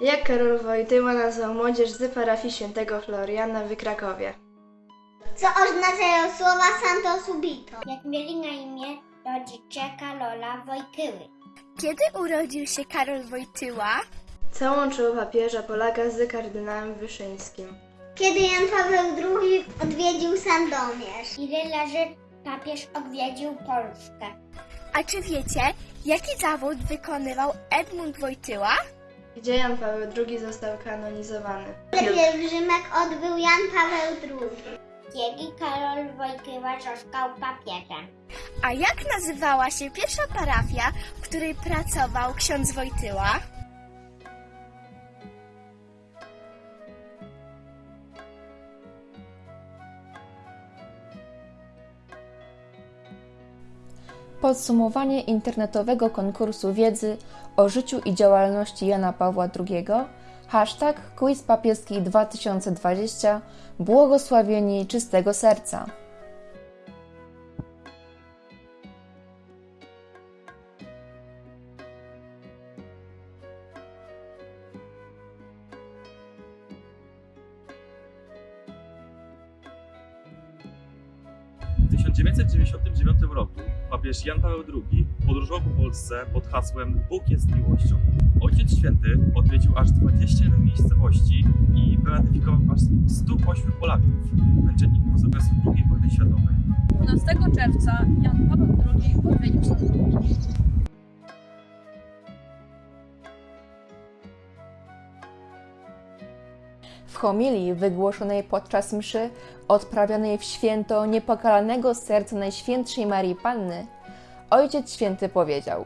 Jak Karol Wojtyła nazwał młodzież z parafii świętego Floriana w Krakowie? Co oznaczają słowa Santo Subito? Jak mieli na imię rodzice Karola Wojtyły. Kiedy urodził się Karol Wojtyła? Co łączyło papieża Polaka z kardynałem Wyszyńskim? Kiedy Jan Paweł II odwiedził Sandomierz? Ile razy papież odwiedził Polskę? A czy wiecie, jaki zawód wykonywał Edmund Wojtyła? Gdzie Jan Paweł II został kanonizowany? Pielgrzymek odbył Jan Paweł II? Kiedy Karol Wojtyła został papieżem? A jak nazywała się pierwsza parafia, w której pracował ksiądz Wojtyła? Podsumowanie internetowego konkursu wiedzy o życiu i działalności Jana Pawła II Hashtag Quiz Papieski 2020 Błogosławieni czystego serca. W 1999 roku papież Jan Paweł II podróżował po Polsce pod hasłem Bóg jest miłością. Ojciec Święty odwiedził aż 21 miejscowości i beatyfikował aż 108 Polaków, męczenników z okresu II wojny światowej. 12 czerwca Jan Paweł II odwiedził Sandomierz. W homilii wygłoszonej podczas mszy odprawionej w święto niepokalanego serca Najświętszej Marii Panny, Ojciec Święty powiedział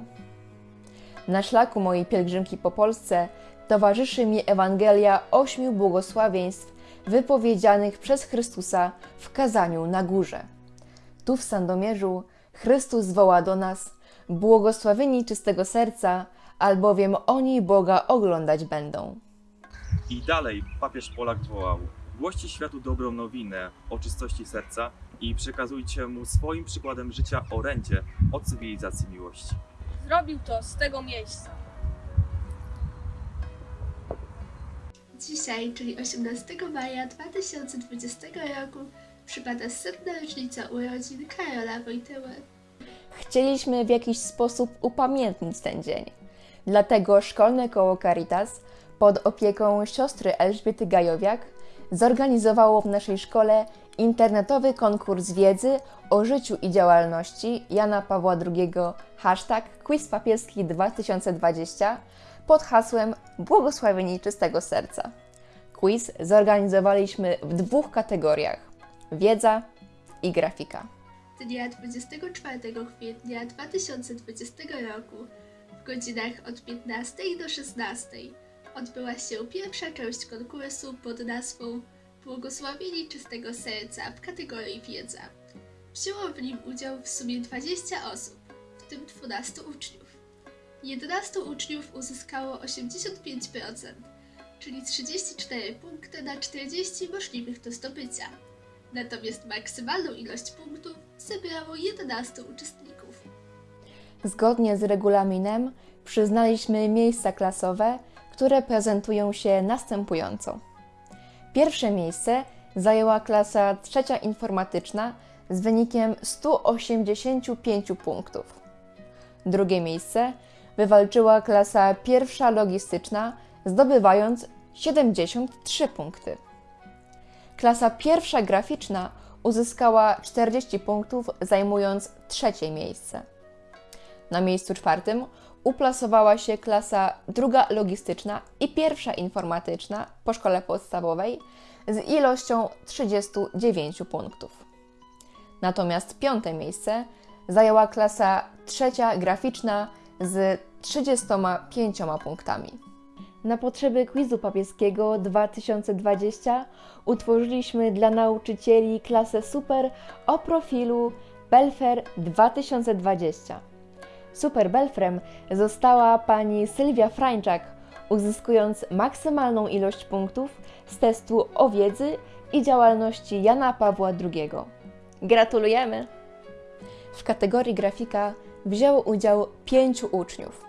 Na szlaku mojej pielgrzymki po Polsce towarzyszy mi Ewangelia ośmiu błogosławieństw wypowiedzianych przez Chrystusa w kazaniu na górze. Tu w Sandomierzu Chrystus woła do nas błogosławieni czystego serca, albowiem oni Boga oglądać będą. I dalej papież Polak wołał: Głoście światu dobrą nowinę o czystości serca i przekazujcie mu swoim przykładem życia orędzie o cywilizacji miłości. Zrobił to z tego miejsca. Dzisiaj, czyli 18 maja 2020 roku, przypada setna rocznica urodzin Karola Wojtyły. Chcieliśmy w jakiś sposób upamiętnić ten dzień. Dlatego szkolne koło Caritas pod opieką siostry Elżbiety Gajowiak zorganizowało w naszej szkole internetowy konkurs wiedzy o życiu i działalności Jana Pawła II hashtag Quiz Papieski 2020 pod hasłem Błogosławieni czystego serca. Quiz zorganizowaliśmy w dwóch kategoriach: wiedza i grafika. Dnia 24 kwietnia 2020 roku w godzinach od 15 do 16 odbyła się pierwsza część konkursu pod nazwą Błogosławieni czystego serca w kategorii wiedza. Wzięło w nim udział w sumie 20 osób, w tym 12 uczniów. 11 uczniów uzyskało 85%, czyli 34 punkty na 40 możliwych do zdobycia. Natomiast maksymalną ilość punktów zebrało 11 uczestników. Zgodnie z regulaminem przyznaliśmy miejsca klasowe, które prezentują się następująco. Pierwsze miejsce zajęła klasa trzecia informatyczna z wynikiem 185 punktów. Drugie miejsce wywalczyła klasa pierwsza logistyczna, zdobywając 73 punkty. Klasa pierwsza graficzna uzyskała 40 punktów, zajmując trzecie miejsce. Na miejscu czwartym uplasowała się klasa druga logistyczna i pierwsza informatyczna po szkole podstawowej z ilością 39 punktów. Natomiast piąte miejsce zajęła klasa trzecia graficzna z 35 punktami. Na potrzeby quizu papieskiego 2020 utworzyliśmy dla nauczycieli klasę super o profilu Belfer 2020. Super Belfrem została pani Sylwia Frańczak, uzyskując maksymalną ilość punktów z testu o wiedzy i działalności Jana Pawła II. Gratulujemy! W kategorii grafika wzięło udział pięciu uczniów.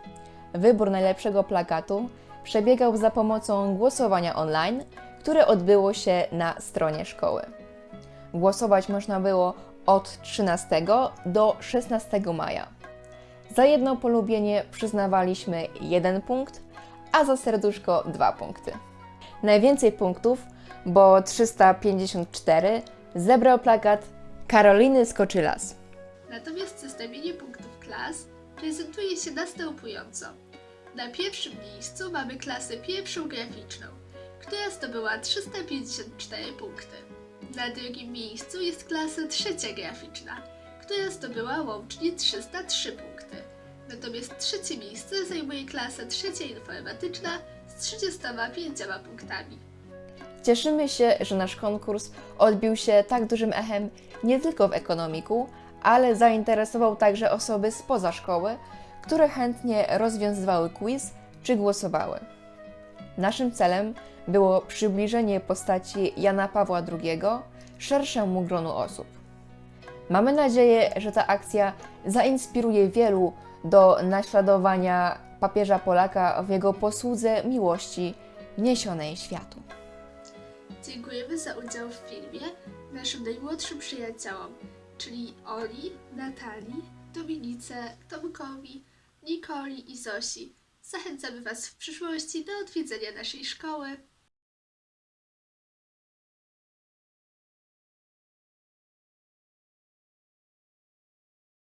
Wybór najlepszego plakatu przebiegał za pomocą głosowania online, które odbyło się na stronie szkoły. Głosować można było od 13 do 16 maja. Za jedno polubienie przyznawaliśmy jeden punkt, a za serduszko dwa punkty. Najwięcej punktów, bo 354, zebrał plakat Karoliny Skoczylas. Natomiast zestawienie punktów klas prezentuje się następująco. Na pierwszym miejscu mamy klasę pierwszą graficzną, która zdobyła 354 punkty. Na drugim miejscu jest klasa trzecia graficzna, która zdobyła łącznie 303 punkty. Natomiast trzecie miejsce zajmuje klasa trzecia informatyczna z 35 punktami. Cieszymy się, że nasz konkurs odbił się tak dużym echem nie tylko w ekonomiku, ale zainteresował także osoby spoza szkoły, które chętnie rozwiązywały quiz czy głosowały. Naszym celem było przybliżenie postaci Jana Pawła II szerszemu gronu osób. Mamy nadzieję, że ta akcja zainspiruje wielu do naśladowania papieża Polaka w jego posłudze miłości niesionej światu. Dziękujemy za udział w filmie naszym najmłodszym przyjaciołom, czyli Oli, Natalii, Dominice, Tomkowi, Nikoli i Zosi. Zachęcamy Was w przyszłości do odwiedzenia naszej szkoły.